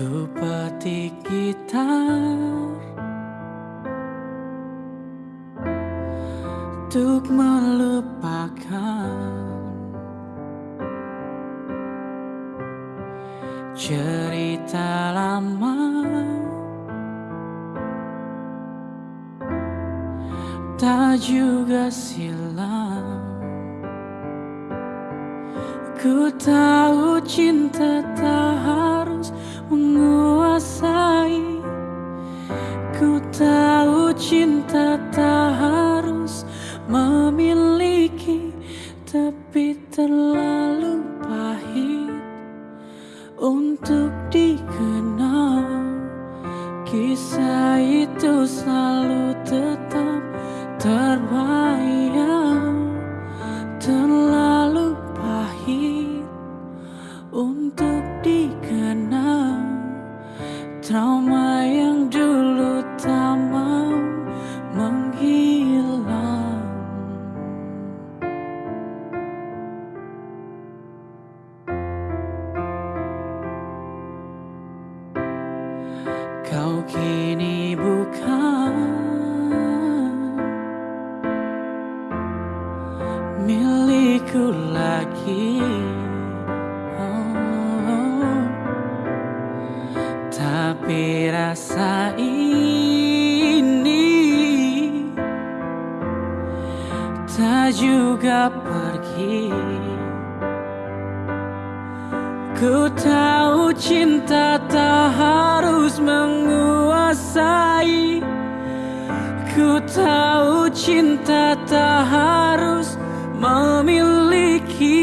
Ku petik gitar. Untuk melupakan Cerita lama. Tak juga silam. Ku tahu cinta tak harus menguasai. Ku tahu cinta tak harus memiliki Tapi terlalu pahit untuk dikenal. Kisah itu selalu tetap terbayang Trauma yang dulu tak mau menghilang. Kau kini bukan milikku lagi rasa ini. Tak juga pergi. Ku tahu cinta tak harus menguasai. Ku tahu cinta tak harus memiliki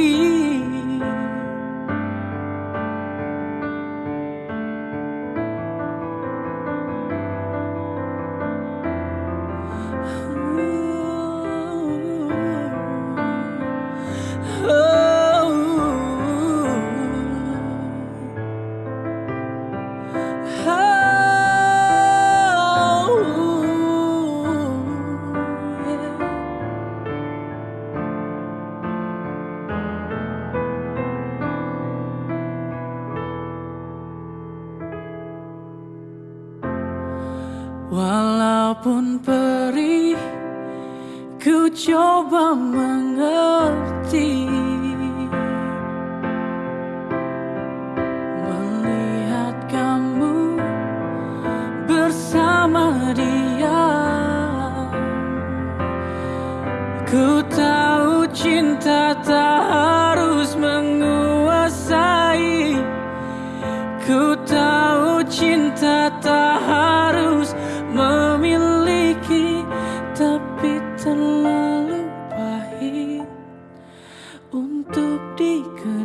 Walaupun perih Ku coba mengerti. Melihat kamu bersama dia. Ku tahu cinta tak harus menguasai. Ku tahu cinta tak terlalu pahit untuk dikenal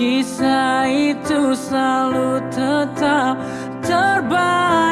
Kisah itu selalu tetap terbaik.